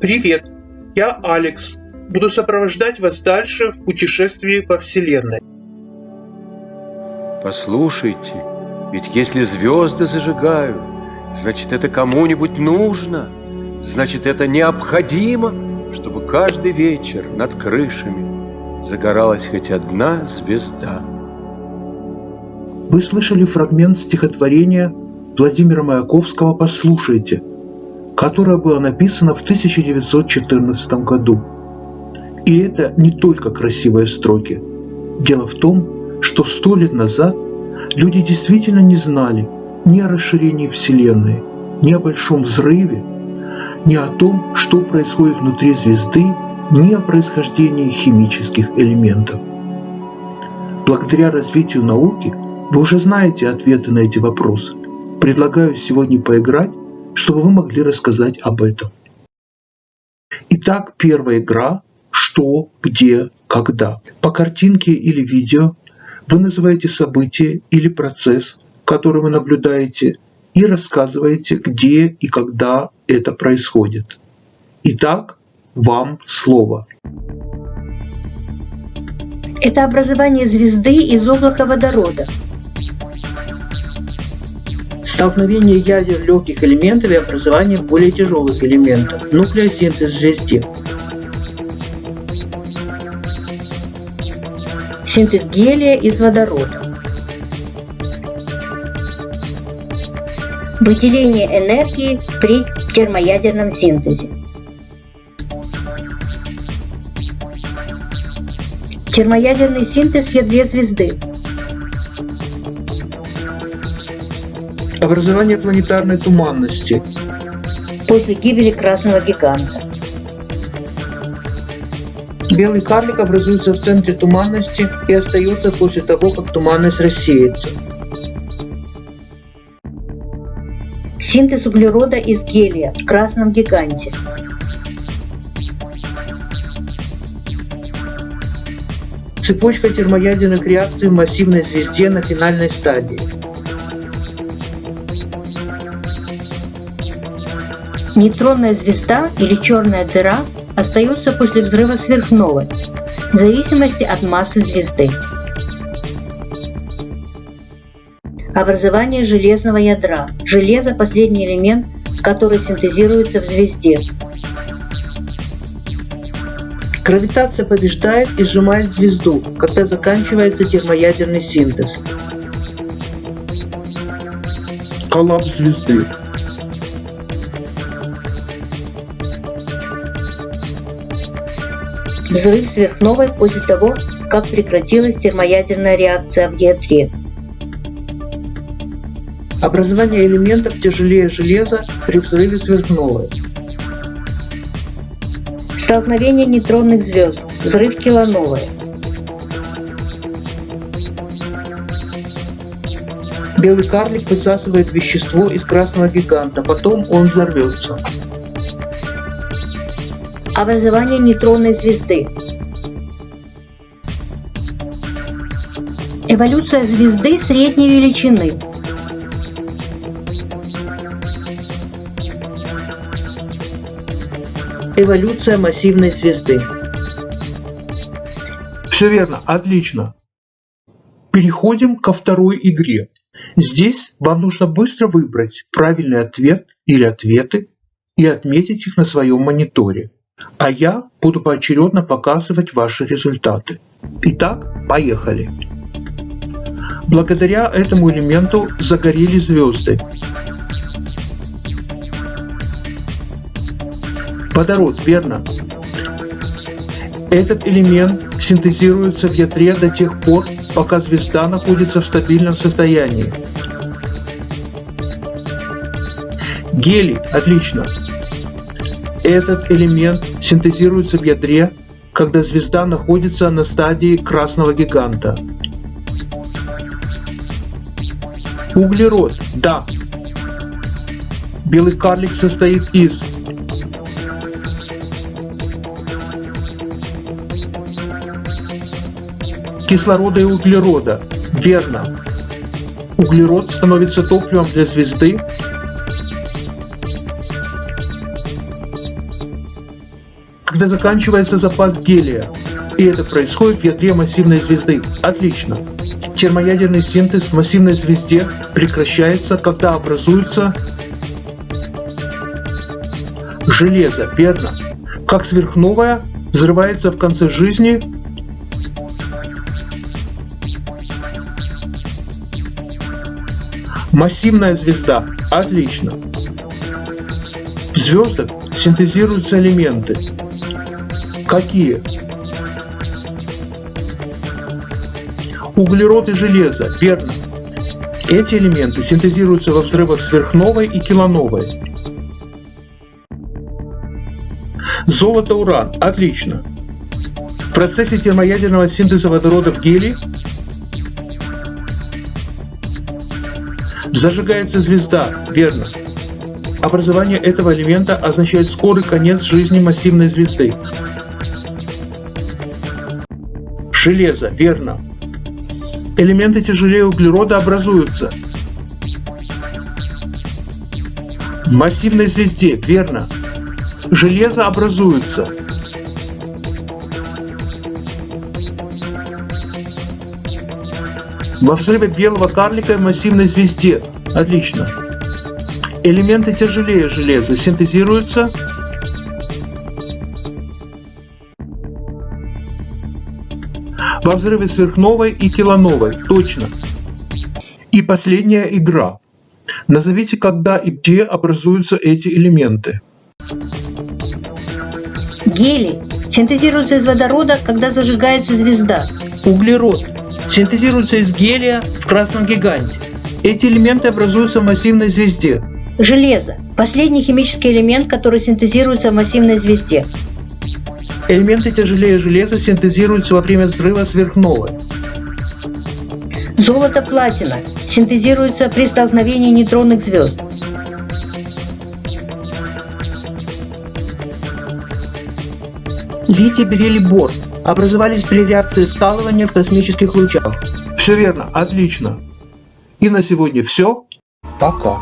Привет, я Алекс. Буду сопровождать вас дальше в путешествии по Вселенной. Послушайте, ведь если звезды зажигают, значит это кому-нибудь нужно, значит это необходимо, чтобы каждый вечер над крышами загоралась хоть одна звезда. Вы слышали фрагмент стихотворения Владимира Маяковского «Послушайте», которое было написано в 1914 году. И это не только красивые строки. Дело в том, что сто лет назад люди действительно не знали ни о расширении Вселенной, ни о большом взрыве, ни о том, что происходит внутри звезды, ни о происхождении химических элементов. Благодаря развитию науки вы уже знаете ответы на эти вопросы. Предлагаю сегодня поиграть чтобы вы могли рассказать об этом. Итак, первая игра «Что, где, когда». По картинке или видео вы называете событие или процесс, который вы наблюдаете, и рассказываете, где и когда это происходит. Итак, вам слово. Это образование звезды из облака водорода, столкновение ядер легких элементов и образование более тяжелых элементов, нуклеосинтез звезде. Синтез гелия из водорода. Выделение энергии при термоядерном синтезе. Термоядерный синтез в ядре звезды. Образование планетарной туманности. После гибели красного гиганта. Белый карлик образуется в центре туманности и остается после того, как туманность рассеется. Синтез углерода из гелия в красном гиганте. Цепочка термоядерных реакций в массивной звезде на финальной стадии. Нейтронная звезда или черная дыра остаются после взрыва сверхновой в зависимости от массы звезды. Образование железного ядра. Железо – последний элемент, который синтезируется в звезде. Гравитация побеждает и сжимает звезду, когда заканчивается термоядерный синтез. Коллапс звезды. Взрыв сверхновой после того, как прекратилась термоядерная реакция в ядре. Образование элементов тяжелее железа при взрыве сверхновой. Столкновение нейтронных звезд. Взрыв килоновой. Белый карлик высасывает вещество из красного гиганта, потом он взорвется образование нейтронной звезды. Эволюция звезды средней величины. Эволюция массивной звезды. Все верно, отлично. Переходим ко второй игре. Здесь вам нужно быстро выбрать правильный ответ или ответы и отметить их на своем мониторе а я буду поочередно показывать ваши результаты. Итак, поехали. Благодаря этому элементу загорели звезды. Водород, верно? Этот элемент синтезируется в ядре до тех пор, пока звезда находится в стабильном состоянии. Гелий, отлично. Этот элемент синтезируется в ядре, когда звезда находится на стадии красного гиганта. Углерод, да. Белый карлик состоит из кислорода и углерода. Верно. Углерод становится топливом для звезды, когда заканчивается запас гелия. И это происходит в ядре массивной звезды. Отлично. Термоядерный синтез в массивной звезде прекращается, когда образуется железо, верно? Как сверхновая взрывается в конце жизни Массивная звезда. Отлично. В звездах синтезируются элементы. Какие? Углерод и железо. Верно. Эти элементы синтезируются во взрывах сверхновой и килоновой. Золото, уран. Отлично. В процессе термоядерного синтеза водорода в гелий Зажигается звезда, верно. Образование этого элемента означает скорый конец жизни массивной звезды. Железо, верно. Элементы тяжелее углерода образуются. В массивной звезде, верно. Железо образуется. Во взрыве белого карлика в массивной звезде. Отлично. Элементы тяжелее железа синтезируются во взрыве сверхновой и килоновой. Точно. И последняя игра. Назовите, когда и где образуются эти элементы. Гелий синтезируется из водорода, когда зажигается звезда. Углерод синтезируются из гелия в красном гиганте. Эти элементы образуются в массивной звезде. Железо – последний химический элемент, который синтезируется в массивной звезде. Элементы тяжелее железа синтезируются во время взрыва сверхновой. Золото-платина синтезируется при столкновении нейтронных звезд. Литий, бериллий, бор образовались при реакции скалывания в космических лучах. Все верно, отлично. И на сегодня все. Пока.